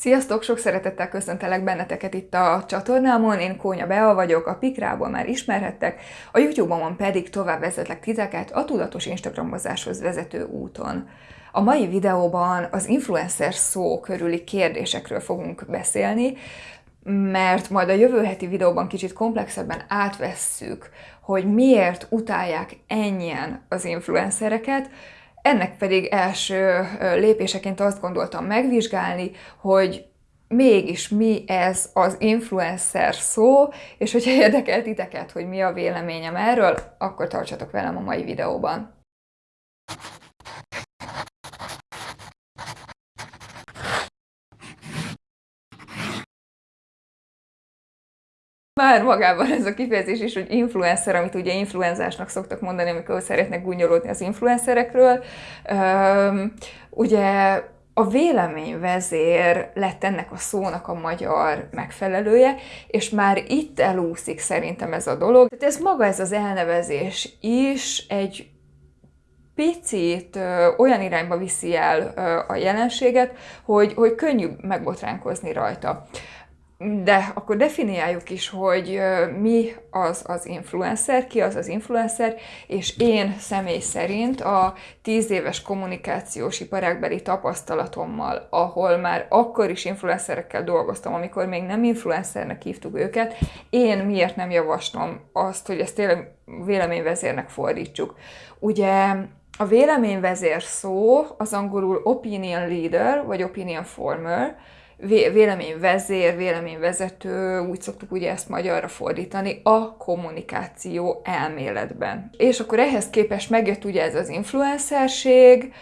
Sziasztok! Sok szeretettel köszöntelek benneteket itt a csatornámon, én Kónya Bea vagyok, a Pikrából már ismerhettek, a YouTube-on pedig tovább vezetlek titeket a tudatos Instagramozáshoz vezető úton. A mai videóban az influencer szó körüli kérdésekről fogunk beszélni, mert majd a jövő heti videóban kicsit komplexebben átvesszük, hogy miért utálják ennyien az influencereket, ennek pedig első lépéseként azt gondoltam megvizsgálni, hogy mégis mi ez az influencer szó, és hogyha érdekel titeket, hogy mi a véleményem erről, akkor tartsatok velem a mai videóban. Már magában ez a kifejezés is, hogy influencer, amit ugye influenzásnak szoktak mondani, amikor szeretnek gúnyolódni az influencerekről. ugye a véleményvezér lett ennek a szónak a magyar megfelelője, és már itt elúszik szerintem ez a dolog. Tehát ez maga ez az elnevezés is egy picit ö, olyan irányba viszi el ö, a jelenséget, hogy, hogy könnyű megbotránkozni rajta. De akkor definiáljuk is, hogy mi az az influencer, ki az az influencer, és én személy szerint a tíz éves kommunikációs iparágbeli tapasztalatommal, ahol már akkor is influencerekkel dolgoztam, amikor még nem influencernek hívtuk őket, én miért nem javaslom azt, hogy ezt tényleg véleményvezérnek fordítsuk. Ugye a véleményvezér szó az angolul opinion leader, vagy opinion former, véleményvezér, véleményvezető, úgy szoktuk ugye ezt magyarra fordítani, a kommunikáció elméletben. És akkor ehhez képest megjött ugye ez az influencerség,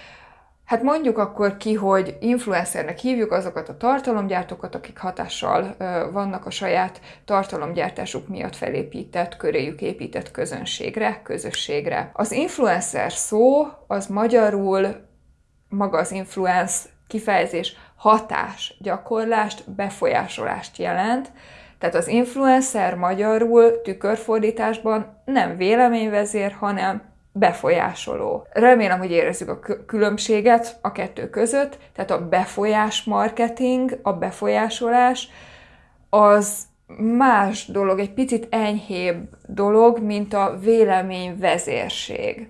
Hát mondjuk akkor ki, hogy influencernek hívjuk azokat a tartalomgyártókat, akik hatással vannak a saját tartalomgyártásuk miatt felépített, köréjük épített közönségre, közösségre. Az influencer szó az magyarul maga az influence kifejezés hatás, gyakorlást, befolyásolást jelent. Tehát az influencer magyarul tükörfordításban nem véleményvezér, hanem befolyásoló. Remélem, hogy érezzük a különbséget a kettő között, tehát a befolyás marketing, a befolyásolás, az más dolog, egy picit enyhébb dolog, mint a véleményvezérség.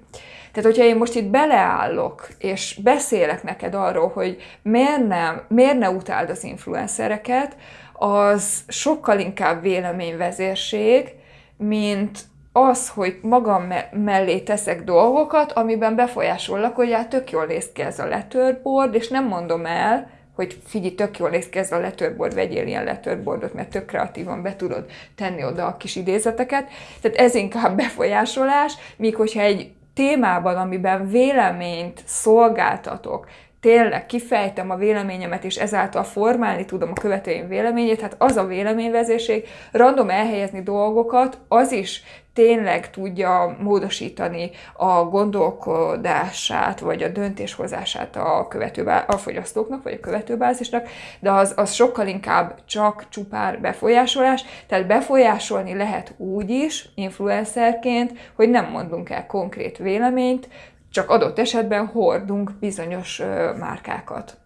Tehát, hogyha én most itt beleállok, és beszélek neked arról, hogy miért, nem, miért ne utáld az influencereket, az sokkal inkább véleményvezérség, mint az, hogy magam me- mellé teszek dolgokat, amiben befolyásollak, hogy hát tök jól néz ki ez a letörboard, és nem mondom el, hogy figyelj, tök jól néz ki ez a letörboard, vegyél ilyen letörboardot, mert tök kreatívan be tudod tenni oda a kis idézeteket. Tehát ez inkább befolyásolás, míg hogyha egy témában, amiben véleményt szolgáltatok, tényleg kifejtem a véleményemet, és ezáltal formálni tudom a követőim véleményét, hát az a véleményvezérség, random elhelyezni dolgokat, az is tényleg tudja módosítani a gondolkodását, vagy a döntéshozását a, követő, a fogyasztóknak, vagy a követőbázisnak, de az, az sokkal inkább csak csupán befolyásolás, tehát befolyásolni lehet úgy is, influencerként, hogy nem mondunk el konkrét véleményt, csak adott esetben hordunk bizonyos márkákat.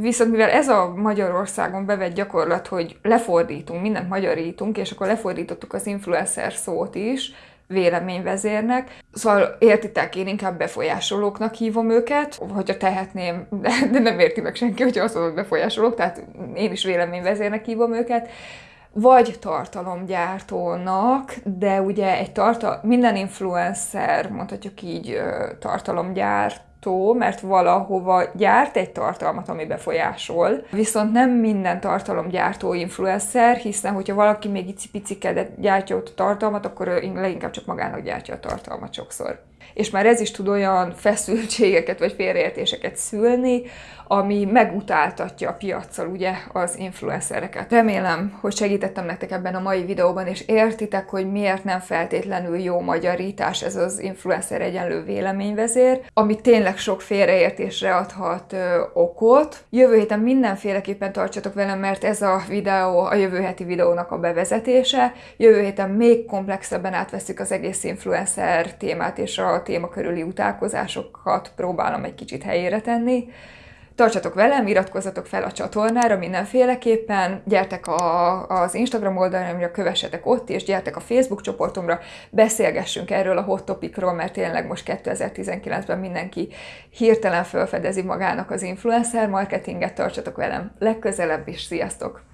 Viszont mivel ez a Magyarországon bevett gyakorlat, hogy lefordítunk, mindent magyarítunk, és akkor lefordítottuk az influencer szót is, véleményvezérnek. Szóval értitek, én inkább befolyásolóknak hívom őket, hogyha tehetném, de, nem érti meg senki, hogyha azt mondom, hogy befolyásolók, tehát én is véleményvezérnek hívom őket vagy tartalomgyártónak, de ugye egy tartal minden influencer, mondhatjuk így, tartalomgyártó, mert valahova gyárt egy tartalmat, ami befolyásol. Viszont nem minden tartalomgyártó influencer, hiszen hogyha valaki még icipiciket gyártja ott a tartalmat, akkor leginkább csak magának gyártja a tartalmat sokszor és már ez is tud olyan feszültségeket vagy félreértéseket szülni, ami megutáltatja a piaccal ugye az influencereket. Remélem, hogy segítettem nektek ebben a mai videóban, és értitek, hogy miért nem feltétlenül jó magyarítás ez az influencer egyenlő véleményvezér, ami tényleg sok félreértésre adhat ö, okot. Jövő héten mindenféleképpen tartsatok velem, mert ez a videó a jövő heti videónak a bevezetése. Jövő héten még komplexebben átveszik az egész influencer témát és a téma körüli utálkozásokat próbálom egy kicsit helyére tenni. Tartsatok velem, iratkozzatok fel a csatornára mindenféleképpen, gyertek a, az Instagram oldalamra, kövessetek ott, és gyertek a Facebook csoportomra, beszélgessünk erről a hot topicról, mert tényleg most 2019-ben mindenki hirtelen felfedezi magának az influencer marketinget, tartsatok velem legközelebb is, sziasztok!